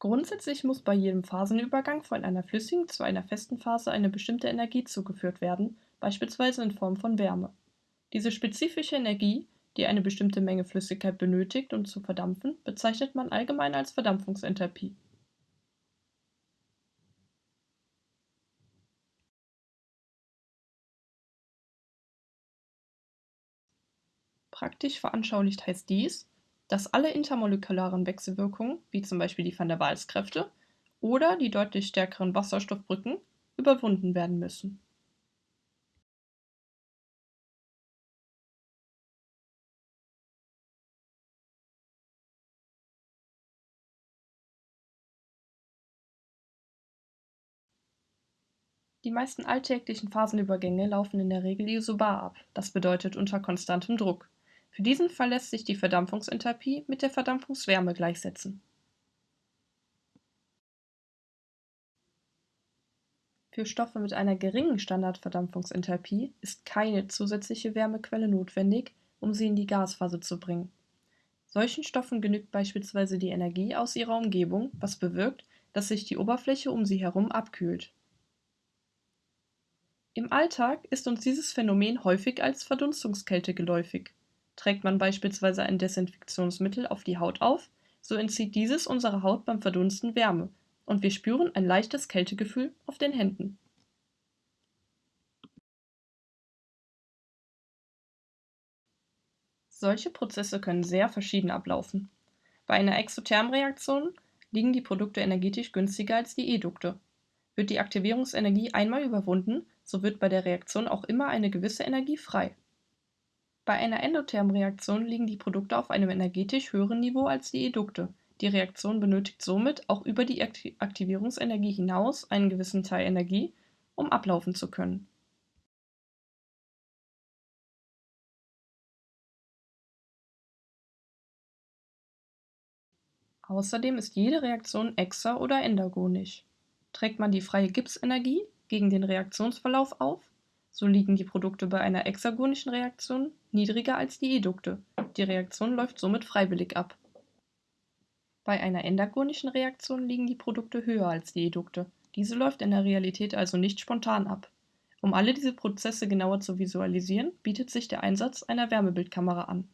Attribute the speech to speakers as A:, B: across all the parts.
A: Grundsätzlich muss bei jedem Phasenübergang von einer flüssigen zu einer festen Phase eine bestimmte Energie zugeführt werden, beispielsweise in Form von Wärme. Diese spezifische Energie, die eine bestimmte Menge Flüssigkeit benötigt, um zu verdampfen, bezeichnet man allgemein als Verdampfungsenthalpie. Praktisch veranschaulicht heißt dies, dass alle intermolekularen Wechselwirkungen, wie zum Beispiel die Van der Waals-Kräfte oder die deutlich stärkeren Wasserstoffbrücken, überwunden werden müssen. Die meisten alltäglichen Phasenübergänge laufen in der Regel isobar ab, das bedeutet unter konstantem Druck. Für diesen Fall lässt sich die Verdampfungsenthalpie mit der Verdampfungswärme gleichsetzen. Für Stoffe mit einer geringen Standardverdampfungsenthalpie ist keine zusätzliche Wärmequelle notwendig, um sie in die Gasphase zu bringen. Solchen Stoffen genügt beispielsweise die Energie aus ihrer Umgebung, was bewirkt, dass sich die Oberfläche um sie herum abkühlt. Im Alltag ist uns dieses Phänomen häufig als Verdunstungskälte geläufig. Trägt man beispielsweise ein Desinfektionsmittel auf die Haut auf, so entzieht dieses unserer Haut beim Verdunsten Wärme und wir spüren ein leichtes Kältegefühl auf den Händen. Solche Prozesse können sehr verschieden ablaufen. Bei einer Exothermreaktion liegen die Produkte energetisch günstiger als die Edukte. Wird die Aktivierungsenergie einmal überwunden, so wird bei der Reaktion auch immer eine gewisse Energie frei. Bei einer Endothermreaktion liegen die Produkte auf einem energetisch höheren Niveau als die Edukte, die Reaktion benötigt somit auch über die Aktivierungsenergie hinaus einen gewissen Teil Energie, um ablaufen zu können. Außerdem ist jede Reaktion exa- oder endergonisch. Trägt man die freie Gipsenergie gegen den Reaktionsverlauf auf, so liegen die Produkte bei einer hexagonischen Reaktion niedriger als die Edukte, die Reaktion läuft somit freiwillig ab. Bei einer endagonischen Reaktion liegen die Produkte höher als die Edukte, diese läuft in der Realität also nicht spontan ab. Um alle diese Prozesse genauer zu visualisieren, bietet sich der Einsatz einer Wärmebildkamera an.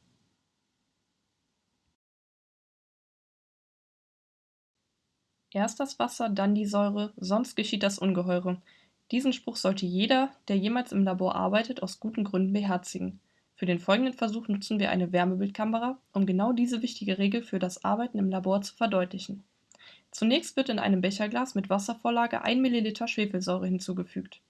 A: Erst das Wasser, dann die Säure, sonst geschieht das Ungeheure. Diesen Spruch sollte jeder, der jemals im Labor arbeitet, aus guten Gründen beherzigen. Für den folgenden Versuch nutzen wir eine Wärmebildkamera, um genau diese wichtige Regel für das Arbeiten im Labor zu verdeutlichen. Zunächst wird in einem Becherglas mit Wasservorlage 1 ml Schwefelsäure hinzugefügt.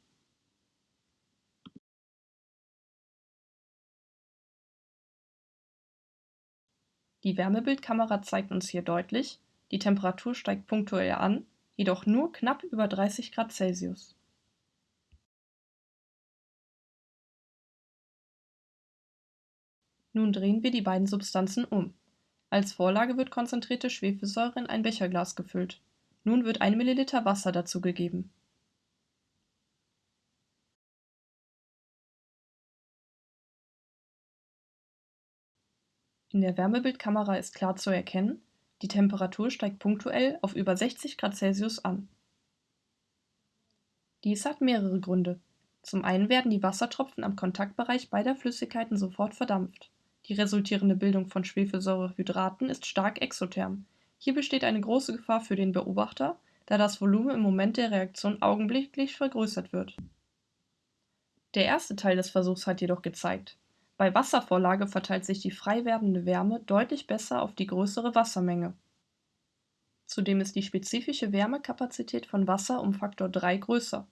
A: Die Wärmebildkamera zeigt uns hier deutlich, die Temperatur steigt punktuell an, jedoch nur knapp über 30 Grad Celsius. Nun drehen wir die beiden Substanzen um. Als Vorlage wird konzentrierte Schwefelsäure in ein Becherglas gefüllt. Nun wird 1 ml Wasser dazugegeben. In der Wärmebildkamera ist klar zu erkennen, die Temperatur steigt punktuell auf über 60 Grad Celsius an. Dies hat mehrere Gründe. Zum einen werden die Wassertropfen am Kontaktbereich beider Flüssigkeiten sofort verdampft. Die resultierende Bildung von Schwefelsäurehydraten ist stark exotherm. Hier besteht eine große Gefahr für den Beobachter, da das Volumen im Moment der Reaktion augenblicklich vergrößert wird. Der erste Teil des Versuchs hat jedoch gezeigt, bei Wasservorlage verteilt sich die frei werdende Wärme deutlich besser auf die größere Wassermenge. Zudem ist die spezifische Wärmekapazität von Wasser um Faktor 3 größer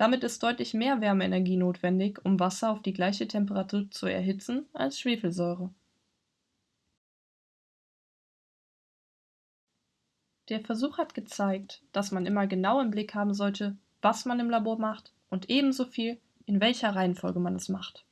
A: damit ist deutlich mehr Wärmeenergie notwendig, um Wasser auf die gleiche Temperatur zu erhitzen als Schwefelsäure. Der Versuch hat gezeigt, dass man immer genau im Blick haben sollte, was man im Labor macht und ebenso viel, in welcher Reihenfolge man es macht